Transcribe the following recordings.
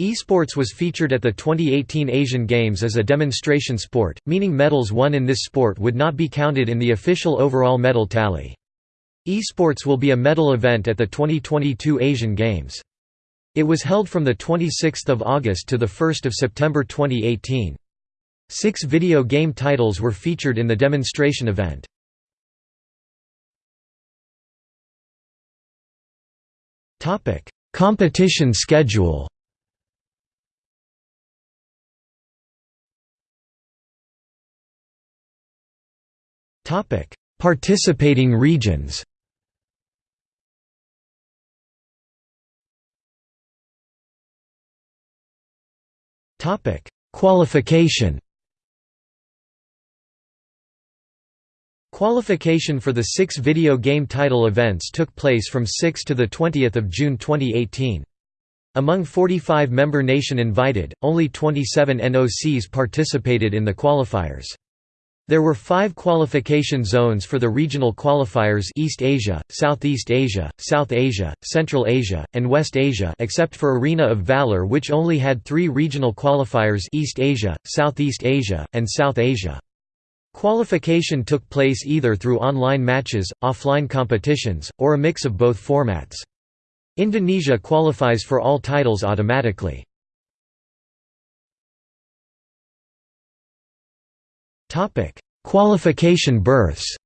Esports was featured at the 2018 Asian Games as a demonstration sport, meaning medals won in this sport would not be counted in the official overall medal tally. Esports will be a medal event at the 2022 Asian Games. It was held from 26 August to 1 September 2018. Six video game titles were featured in the demonstration event. Competition schedule Topic: Participating regions. Topic: Qualification. Qualification for the six video game title events took place from 6 to 20 June 2018. Among 45 member nation invited, only 27 NOCs participated in the qualifiers. There were five qualification zones for the regional qualifiers East Asia, Southeast Asia, South Asia, Central Asia, and West Asia except for Arena of Valor which only had three regional qualifiers East Asia, Southeast Asia, and South Asia. Qualification took place either through online matches, offline competitions, or a mix of both formats. Indonesia qualifies for all titles automatically. Topic: Qualification berths.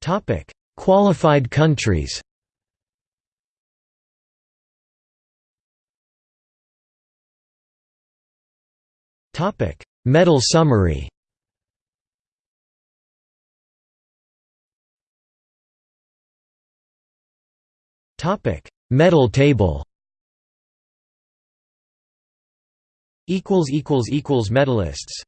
Topic: Qualified countries. Topic: Medal summary. Topic: Medal table. Equals equals equals medalists